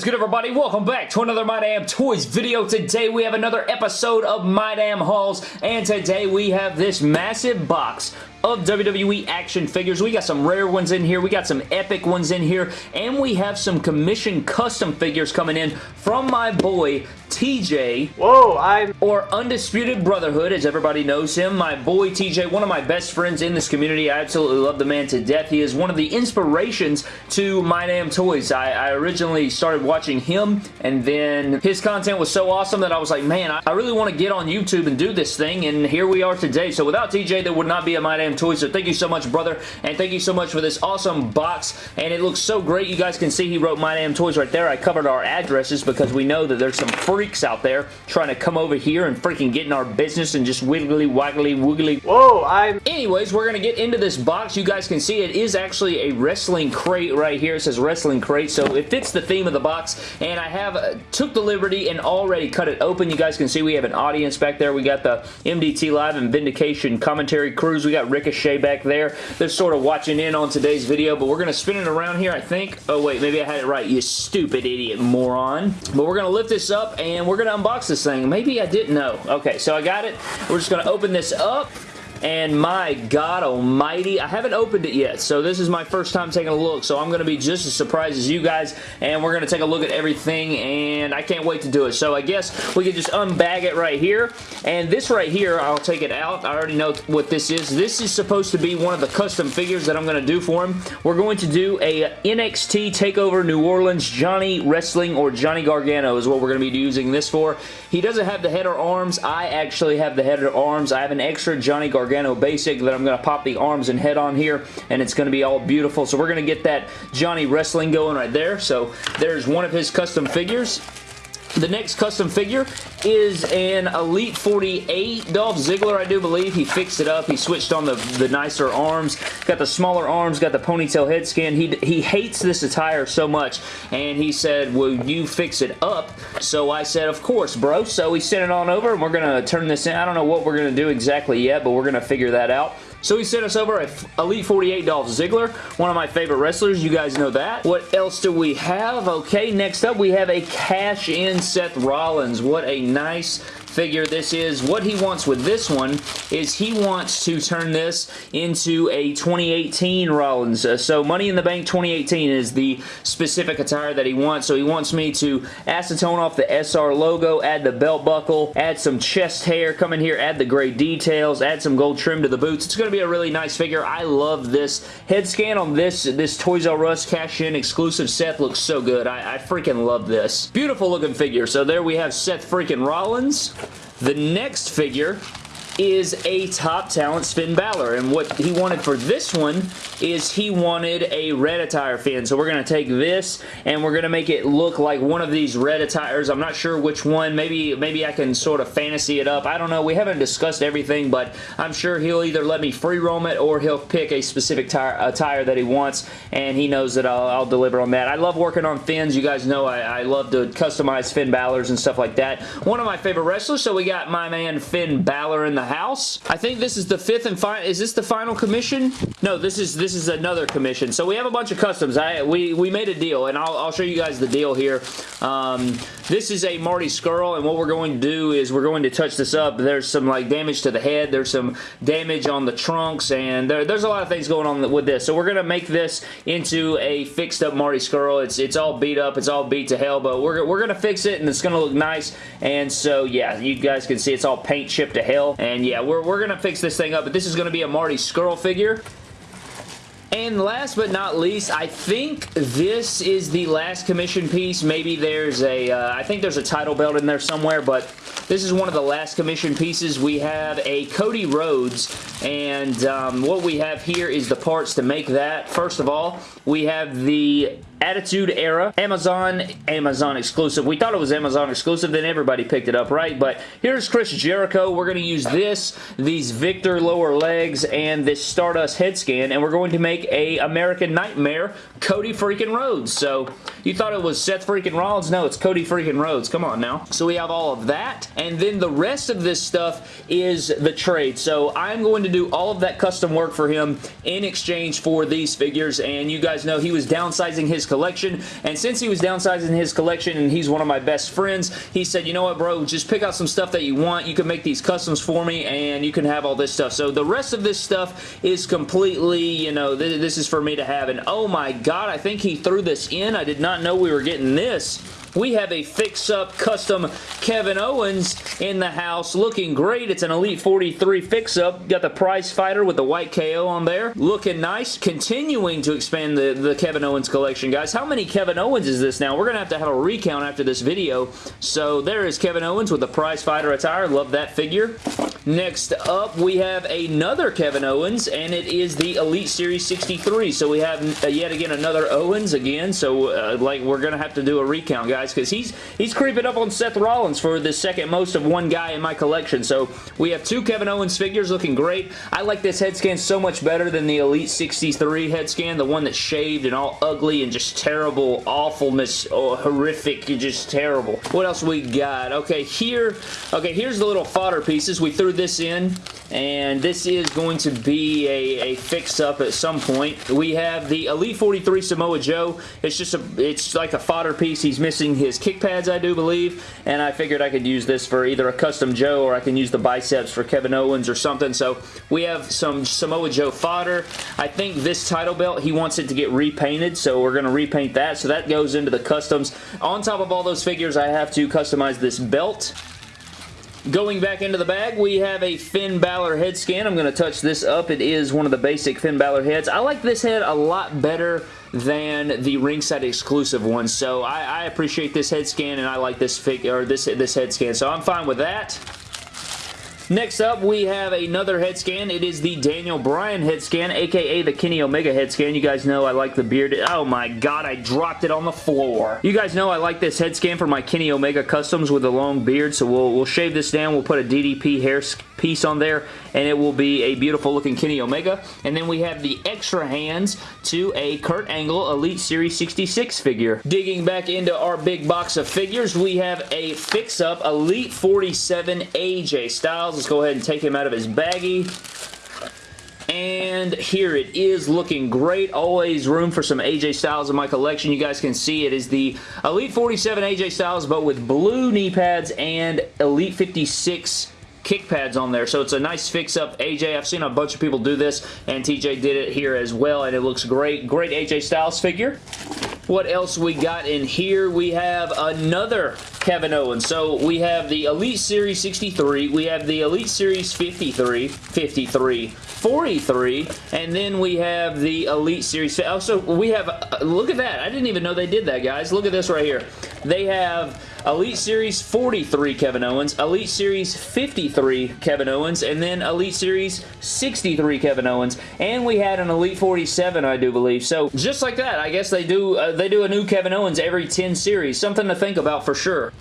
is good everybody? Welcome back to another My Damn Toys video. Today we have another episode of My Damn Hauls and today we have this massive box of WWE action figures. We got some rare ones in here, we got some epic ones in here, and we have some commission custom figures coming in from my boy TJ. Whoa, I'm... Or Undisputed Brotherhood, as everybody knows him. My boy TJ, one of my best friends in this community. I absolutely love the man to death. He is one of the inspirations to My Damn Toys. I, I originally started watching him, and then his content was so awesome that I was like, man, I, I really want to get on YouTube and do this thing, and here we are today. So without TJ, there would not be a My Damn Toys. So thank you so much, brother, and thank you so much for this awesome box, and it looks so great. You guys can see he wrote My Damn Toys right there. I covered our addresses because we know that there's some freaks out there trying to come over here and freaking get in our business and just wiggly, waggly, wiggly. Whoa, I'm... Anyways, we're going to get into this box. You guys can see it is actually a wrestling crate right here. It says wrestling crate, so it fits the theme of the box, and I have uh, took the liberty and already cut it open. You guys can see we have an audience back there. We got the MDT Live and Vindication commentary crews. We got Rick Ricochet back there. They're sort of watching in on today's video, but we're going to spin it around here, I think. Oh, wait, maybe I had it right, you stupid idiot moron. But we're going to lift this up, and we're going to unbox this thing. Maybe I didn't know. Okay, so I got it. We're just going to open this up and my god almighty, I haven't opened it yet, so this is my first time taking a look, so I'm going to be just as surprised as you guys, and we're going to take a look at everything, and I can't wait to do it. So I guess we can just unbag it right here, and this right here, I'll take it out. I already know what this is. This is supposed to be one of the custom figures that I'm going to do for him. We're going to do a NXT TakeOver New Orleans Johnny Wrestling or Johnny Gargano is what we're going to be using this for. He doesn't have the head or arms. I actually have the head or arms. I have an extra Johnny Gargano Gargano Basic that I'm going to pop the arms and head on here, and it's going to be all beautiful. So we're going to get that Johnny Wrestling going right there. So there's one of his custom figures. The next custom figure is an Elite 48 Dolph Ziggler, I do believe. He fixed it up. He switched on the, the nicer arms. Got the smaller arms, got the ponytail head skin. He, he hates this attire so much, and he said, will you fix it up? So I said, of course, bro. So he sent it on over, and we're going to turn this in. I don't know what we're going to do exactly yet, but we're going to figure that out. So he sent us over a Elite 48 Dolph Ziggler, one of my favorite wrestlers. You guys know that. What else do we have? Okay, next up we have a cash-in Seth Rollins. What a nice figure this is. What he wants with this one is he wants to turn this into a 2018 Rollins. Uh, so Money in the Bank 2018 is the specific attire that he wants. So he wants me to acetone off the SR logo, add the belt buckle, add some chest hair, come in here, add the gray details, add some gold trim to the boots. It's going to be a really nice figure. I love this head scan on this, this Toys R Us cash-in exclusive Seth looks so good. I, I freaking love this. Beautiful looking figure. So there we have Seth freaking Rollins. The next figure is a top talent Finn Balor. And what he wanted for this one is he wanted a red attire Finn. So we're going to take this and we're going to make it look like one of these red attires. I'm not sure which one. Maybe, maybe I can sort of fantasy it up. I don't know. We haven't discussed everything, but I'm sure he'll either let me free roam it or he'll pick a specific tire, attire that he wants and he knows that I'll, I'll, deliver on that. I love working on Finns. You guys know I, I love to customize Finn Balor's and stuff like that. One of my favorite wrestlers. So we got my man Finn Balor in the house. I think this is the fifth and final. Is this the final commission? No, this is this is another commission. So we have a bunch of customs. I we we made a deal, and I'll, I'll show you guys the deal here. Um, this is a Marty Scurll, and what we're going to do is we're going to touch this up. There's some like damage to the head. There's some damage on the trunks, and there, there's a lot of things going on with this. So we're going to make this into a fixed up Marty Scurll. It's it's all beat up. It's all beat to hell, but we're, we're going to fix it, and it's going to look nice. And so, yeah, you guys can see it's all paint chipped to hell. And yeah, we're, we're going to fix this thing up, but this is going to be a Marty Scurll figure. And last but not least, I think this is the last commission piece. Maybe there's a, uh, I think there's a title belt in there somewhere, but this is one of the last commission pieces. We have a Cody Rhodes, and um, what we have here is the parts to make that. First of all, we have the Attitude Era, Amazon, Amazon exclusive. We thought it was Amazon exclusive, then everybody picked it up, right? But here's Chris Jericho. We're going to use this, these Victor lower legs, and this Stardust head scan, and we're going to make a American Nightmare Cody freaking Rhodes. So you thought it was Seth freaking Rollins? No, it's Cody freaking Rhodes. Come on now. So we have all of that, and then the rest of this stuff is the trade. So I'm going to do all of that custom work for him in exchange for these figures, and you guys know he was downsizing his collection, and since he was downsizing his collection and he's one of my best friends, he said, you know what, bro, just pick out some stuff that you want. You can make these customs for me, and you can have all this stuff. So the rest of this stuff is completely, you know, th this is for me to have, and oh my god, I think he threw this in. I did not know we were getting this we have a fix-up custom Kevin Owens in the house looking great. It's an Elite 43 fix-up. Got the prize fighter with the white KO on there. Looking nice. Continuing to expand the, the Kevin Owens collection, guys. How many Kevin Owens is this now? We're going to have to have a recount after this video. So there is Kevin Owens with the prize fighter attire. Love that figure. Next up, we have another Kevin Owens, and it is the Elite Series 63. So we have uh, yet again another Owens again. So uh, like we're going to have to do a recount, guys guys, because he's, he's creeping up on Seth Rollins for the second most of one guy in my collection. So we have two Kevin Owens figures looking great. I like this head scan so much better than the Elite 63 head scan, the one that's shaved and all ugly and just terrible, awfulness, oh, horrific, just terrible. What else we got? Okay, here, okay, here's the little fodder pieces. We threw this in, and this is going to be a, a fix-up at some point. We have the Elite 43 Samoa Joe. It's just a, it's like a fodder piece. He's missing using his kick pads, I do believe, and I figured I could use this for either a custom Joe or I can use the biceps for Kevin Owens or something. So we have some Samoa Joe fodder. I think this title belt, he wants it to get repainted, so we're going to repaint that. So that goes into the customs. On top of all those figures, I have to customize this belt. Going back into the bag, we have a Finn Balor head scan. I'm going to touch this up. It is one of the basic Finn Balor heads. I like this head a lot better than the ringside exclusive one. So I, I appreciate this head scan and I like this figure or this this head scan. So I'm fine with that. Next up, we have another head scan. It is the Daniel Bryan head scan, aka the Kenny Omega head scan. You guys know I like the beard. Oh my god, I dropped it on the floor. You guys know I like this head scan for my Kenny Omega customs with a long beard, so we'll, we'll shave this down. We'll put a DDP hair piece on there, and it will be a beautiful looking Kenny Omega. And then we have the extra hands to a Kurt Angle Elite Series 66 figure. Digging back into our big box of figures, we have a fix-up Elite 47 AJ Styles. Let's go ahead and take him out of his baggie. And here it is looking great. Always room for some AJ Styles in my collection. You guys can see it is the Elite 47 AJ Styles, but with blue knee pads and Elite 56 kick pads on there. So it's a nice fix-up AJ. I've seen a bunch of people do this, and TJ did it here as well, and it looks great. Great AJ Styles figure. What else we got in here? We have another Kevin Owens. So we have the Elite Series 63. We have the Elite Series 53. 53. 43 and then we have the Elite Series also we have uh, look at that I didn't even know they did that guys look at this right here they have Elite Series 43 Kevin Owens, Elite Series 53 Kevin Owens, and then Elite Series 63 Kevin Owens, and we had an Elite 47 I do believe. So just like that, I guess they do uh, they do a new Kevin Owens every 10 series. Something to think about for sure.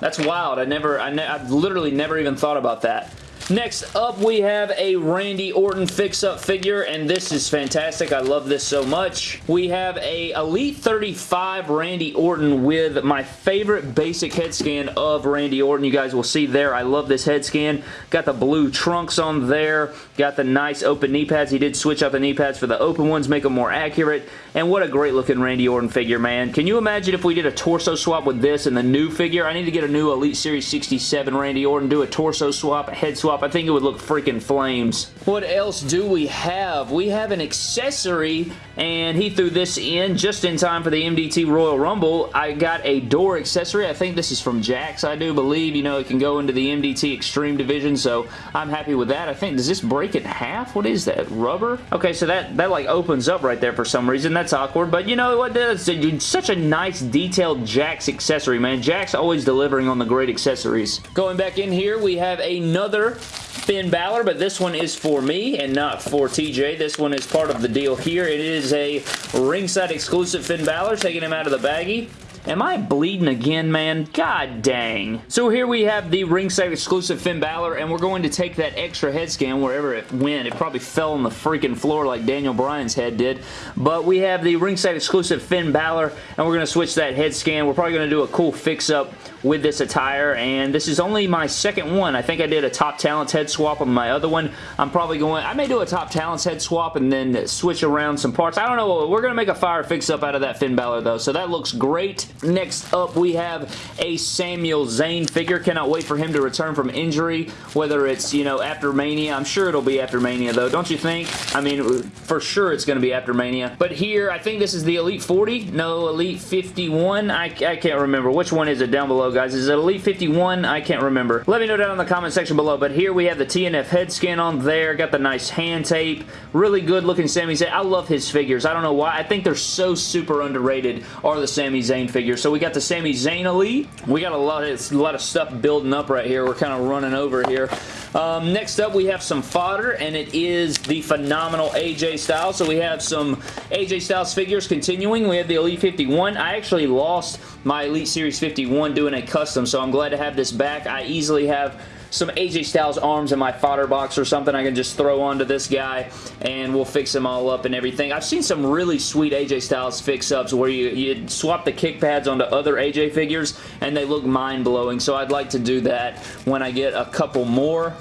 That's wild. I never, I, ne I literally never even thought about that. Next up, we have a Randy Orton fix-up figure, and this is fantastic. I love this so much. We have a Elite 35 Randy Orton with my favorite basic head scan of Randy Orton. You guys will see there. I love this head scan. Got the blue trunks on there. Got the nice open knee pads. He did switch out the knee pads for the open ones, make them more accurate. And what a great looking Randy Orton figure, man. Can you imagine if we did a torso swap with this and the new figure? I need to get a new Elite Series 67 Randy Orton, do a torso swap, a head swap, I think it would look freaking flames. What else do we have? We have an accessory, and he threw this in just in time for the MDT Royal Rumble. I got a door accessory. I think this is from Jakks, I do believe. You know, it can go into the MDT Extreme Division, so I'm happy with that. I think, does this break in half? What is that? Rubber? Okay, so that, that like opens up right there for some reason. That's awkward, but you know what? That's such a nice detailed Jakks accessory, man. Jakks always delivering on the great accessories. Going back in here, we have another Finn Balor, but this one is for me and not for TJ. This one is part of the deal here. It is a ringside exclusive Finn Balor, taking him out of the baggie. Am I bleeding again, man? God dang. So here we have the ringside exclusive Finn Balor, and we're going to take that extra head scan wherever it went. It probably fell on the freaking floor like Daniel Bryan's head did. But we have the ringside exclusive Finn Balor, and we're going to switch that head scan. We're probably going to do a cool fix-up with this attire, and this is only my second one. I think I did a Top Talents head swap on my other one. I'm probably going, I may do a Top Talents head swap and then switch around some parts. I don't know. We're going to make a fire fix-up out of that Finn Balor, though, so that looks great. Next up, we have a Samuel Zayn figure. Cannot wait for him to return from injury, whether it's, you know, after Mania. I'm sure it'll be after Mania, though. Don't you think? I mean, for sure it's going to be after Mania. But here, I think this is the Elite 40. No, Elite 51. I, I can't remember. Which one is it down below, guys? Is it Elite 51? I can't remember. Let me know down in the comment section below. But here we have the TNF head scan on there. Got the nice hand tape. Really good looking Sami Zayn. I love his figures. I don't know why. I think they're so super underrated are the Sami Zayn figures. So we got the Sami Zayn Elite. We got a lot of, a lot of stuff building up right here. We're kind of running over here. Um, next up, we have some fodder, and it is the phenomenal AJ Styles. So we have some AJ Styles figures continuing. We have the Elite 51. I actually lost my Elite Series 51 doing a custom, so I'm glad to have this back. I easily have some AJ Styles arms in my fodder box or something I can just throw onto this guy and we'll fix them all up and everything. I've seen some really sweet AJ Styles fix-ups where you, you swap the kick pads onto other AJ figures and they look mind-blowing so I'd like to do that when I get a couple more.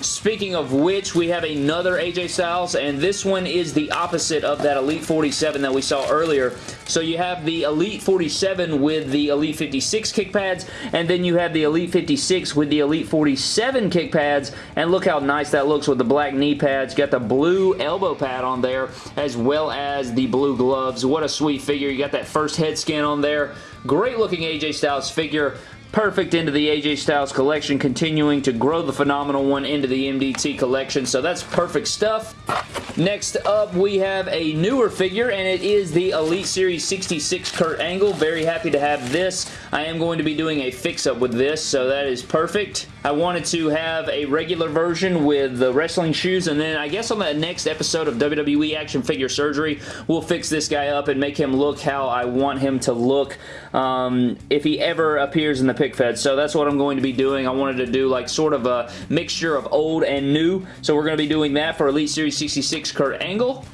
Speaking of which, we have another AJ Styles and this one is the opposite of that Elite 47 that we saw earlier. So you have the Elite 47 with the Elite 56 kick pads and then you have the Elite 56 with the Elite 47 kick pads, and look how nice that looks with the black knee pads. Got the blue elbow pad on there, as well as the blue gloves. What a sweet figure. You got that first head scan on there. Great looking AJ Styles figure perfect into the AJ Styles collection, continuing to grow the phenomenal one into the MDT collection, so that's perfect stuff. Next up, we have a newer figure, and it is the Elite Series 66 Kurt Angle. Very happy to have this. I am going to be doing a fix-up with this, so that is perfect. I wanted to have a regular version with the wrestling shoes, and then I guess on the next episode of WWE Action Figure Surgery, we'll fix this guy up and make him look how I want him to look um, if he ever appears in the pick fed. So that's what I'm going to be doing. I wanted to do like sort of a mixture of old and new, so we're going to be doing that for Elite Series 66 Kurt Angle.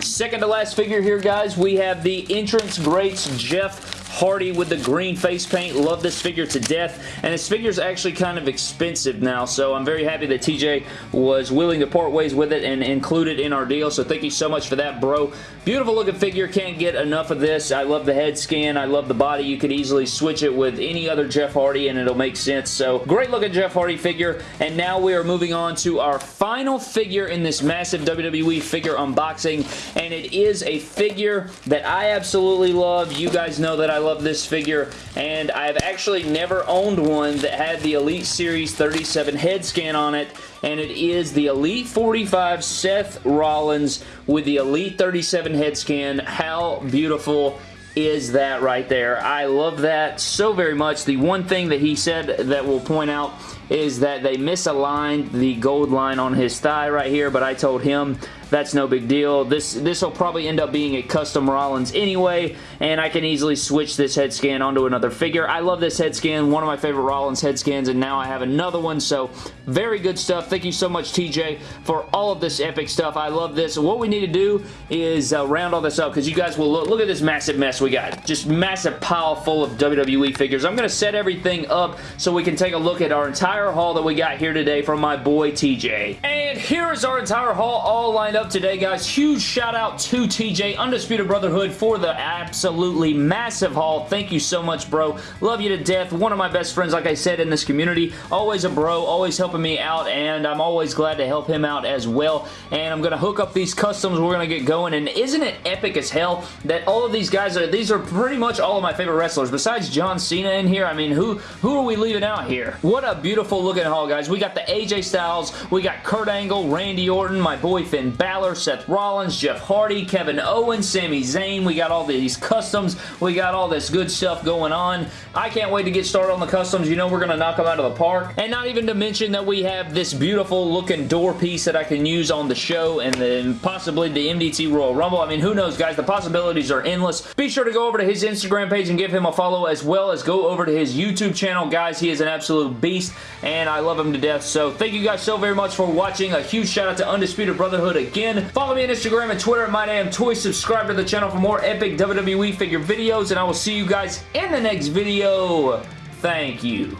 Second to last figure here, guys, we have the Entrance Greats Jeff Hardy with the green face paint. Love this figure to death. And this figure is actually kind of expensive now, so I'm very happy that TJ was willing to part ways with it and include it in our deal, so thank you so much for that, bro. Beautiful looking figure. Can't get enough of this. I love the head scan. I love the body. You could easily switch it with any other Jeff Hardy and it'll make sense. So great looking Jeff Hardy figure. And now we are moving on to our final figure in this massive WWE figure unboxing. And it is a figure that I absolutely love. You guys know that I love this figure, and I've actually never owned one that had the Elite Series 37 head scan on it, and it is the Elite 45 Seth Rollins with the Elite 37 head scan. How beautiful is that right there. I love that so very much. The one thing that he said that we'll point out is that they misaligned the gold line on his thigh right here, but I told him that's no big deal. This this will probably end up being a custom Rollins anyway, and I can easily switch this head scan onto another figure. I love this head scan, one of my favorite Rollins head scans, and now I have another one, so very good stuff. Thank you so much, TJ, for all of this epic stuff. I love this. What we need to do is uh, round all this up, because you guys will look, look at this massive mess we got. Just massive pile full of WWE figures. I'm going to set everything up so we can take a look at our entire haul that we got here today from my boy, TJ. And here is our entire haul all lined up up today, guys. Huge shout out to TJ Undisputed Brotherhood for the absolutely massive haul. Thank you so much, bro. Love you to death. One of my best friends, like I said, in this community. Always a bro, always helping me out, and I'm always glad to help him out as well. And I'm going to hook up these customs. We're going to get going, and isn't it epic as hell that all of these guys are, these are pretty much all of my favorite wrestlers. Besides John Cena in here, I mean, who, who are we leaving out here? What a beautiful looking haul, guys. We got the AJ Styles, we got Kurt Angle, Randy Orton, my boy Finn Balor, Seth Rollins, Jeff Hardy, Kevin Owens, Sami Zayn. We got all these customs. We got all this good stuff going on. I can't wait to get started on the customs. You know we're going to knock them out of the park. And not even to mention that we have this beautiful looking door piece that I can use on the show and then possibly the MDT Royal Rumble. I mean, who knows, guys? The possibilities are endless. Be sure to go over to his Instagram page and give him a follow as well as go over to his YouTube channel. Guys, he is an absolute beast and I love him to death. So thank you guys so very much for watching. A huge shout out to Undisputed Brotherhood again. Follow me on Instagram and Twitter at MyDamnToys. Subscribe to the channel for more epic WWE figure videos and I will see you guys in the next video. Thank you.